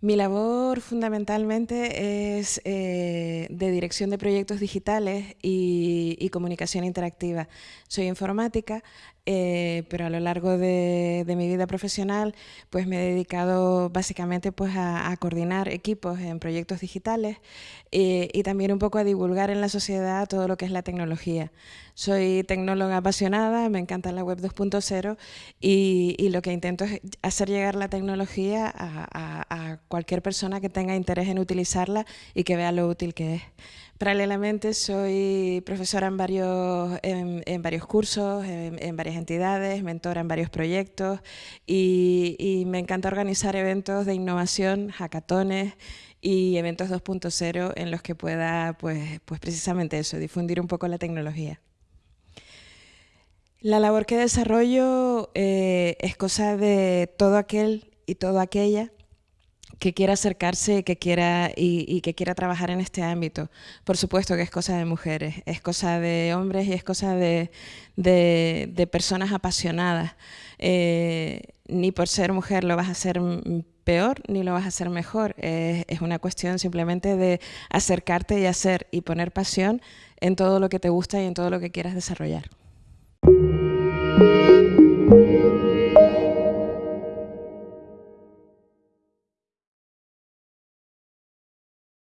Mi labor fundamentalmente es eh, de dirección de proyectos digitales y, comunicación interactiva. Soy informática, eh, pero a lo largo de, mi vida profesional pues me he dedicado básicamente pues a, coordinar equipos en proyectos digitales eh, y también un poco a divulgar en la sociedad todo lo que es la tecnología. Soy tecnóloga apasionada, me encanta la web 2.0 y, lo que intento es hacer llegar la tecnología a cualquier persona que tenga interés en utilizarla y que vea lo útil que es. Paralelamente soy profesora en varios, en, varios cursos, en, varias entidades, mentora en varios proyectos y, me encanta organizar eventos de innovación, hackatones y eventos 2.0 en los que pueda pues, pues precisamente eso, difundir un poco la tecnología. La labor que desarrollo eh, es cosa de todo aquel y toda aquella que quiera acercarse que quiera, y, que quiera trabajar en este ámbito. Por supuesto que es cosa de mujeres, es cosa de hombres y es cosa de, personas apasionadas. Eh, ni por ser mujer lo vas a hacer peor ni lo vas a hacer mejor. es una cuestión simplemente de acercarte y hacer y poner pasión en todo lo que te gusta y en todo lo que quieras desarrollar.